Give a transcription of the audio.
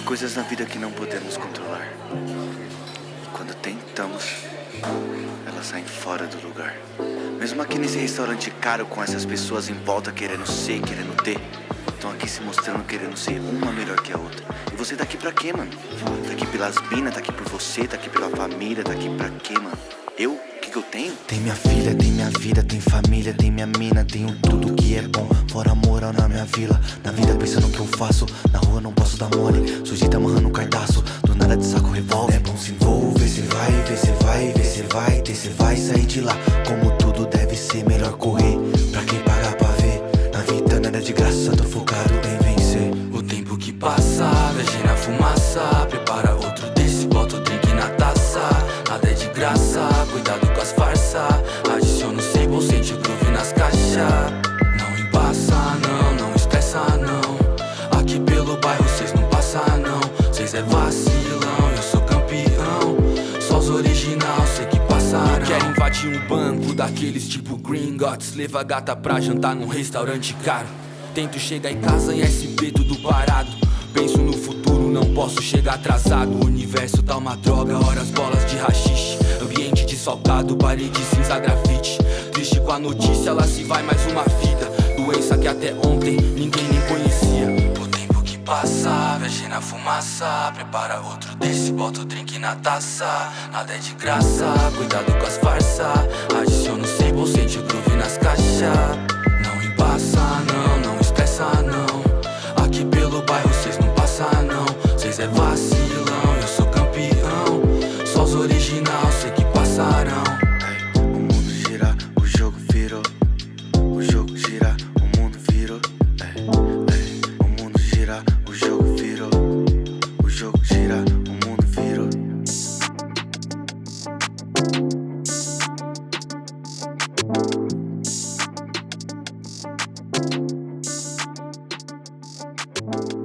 Tem coisas na vida que não podemos controlar. E quando tentamos, elas saem fora do lugar. Mesmo aqui nesse restaurante caro com essas pessoas em volta querendo ser, querendo ter. Estão aqui se mostrando querendo ser uma melhor que a outra. E você tá aqui pra quê, mano? Tá aqui pelas minas, tá aqui por você, tá aqui pela família, tá aqui pra quê, mano? Eu? Que, que eu tenho? Tem minha filha, tem minha vida, tem família, tem minha mina, tenho tudo que é bom. Fora moral na minha vila, na vida pensando o que eu faço. Na rua não posso dar mole, sujeita amarrando um cardaço. Do nada de saco revólver. É bom se envolver, cê vai, vê, cê vai, vê, cê vai, ter, cê vai sair de lá. Como tudo deve ser, melhor correr. Pra quem pagar pra ver, na vida nada de graça, tô focado em vencer. O tempo que passa, viajei na fumaça Prepara cuidado com as farsa. Adiciona o sable, sente groove nas caixas. Não embaça, não, não estressa, não. Aqui pelo bairro cês não passa, não. Cês é vacilão, eu sou campeão. Só os original, sei que passarão. Quer invadir um banco daqueles tipo Gringotts Leva a gata pra jantar num restaurante caro. Tento chegar em casa em SP tudo posso chegar atrasado O universo tá uma droga, horas bolas de rachixe. Ambiente desfalcado, parede cinza grafite. Triste com a notícia, ela se vai mais uma vida. Doença que até ontem ninguém nem conhecia. O tempo que passa, viajei na fumaça. Prepara outro desse, bota o drink na taça. Nada é de graça, cuidado com as farsa é vacilão Eu sou campeão, só os original, sei que passarão. O mundo gira, o jogo virou. O jogo gira, o mundo virou. O mundo gira, o jogo virou. O jogo gira, o mundo virou. Thank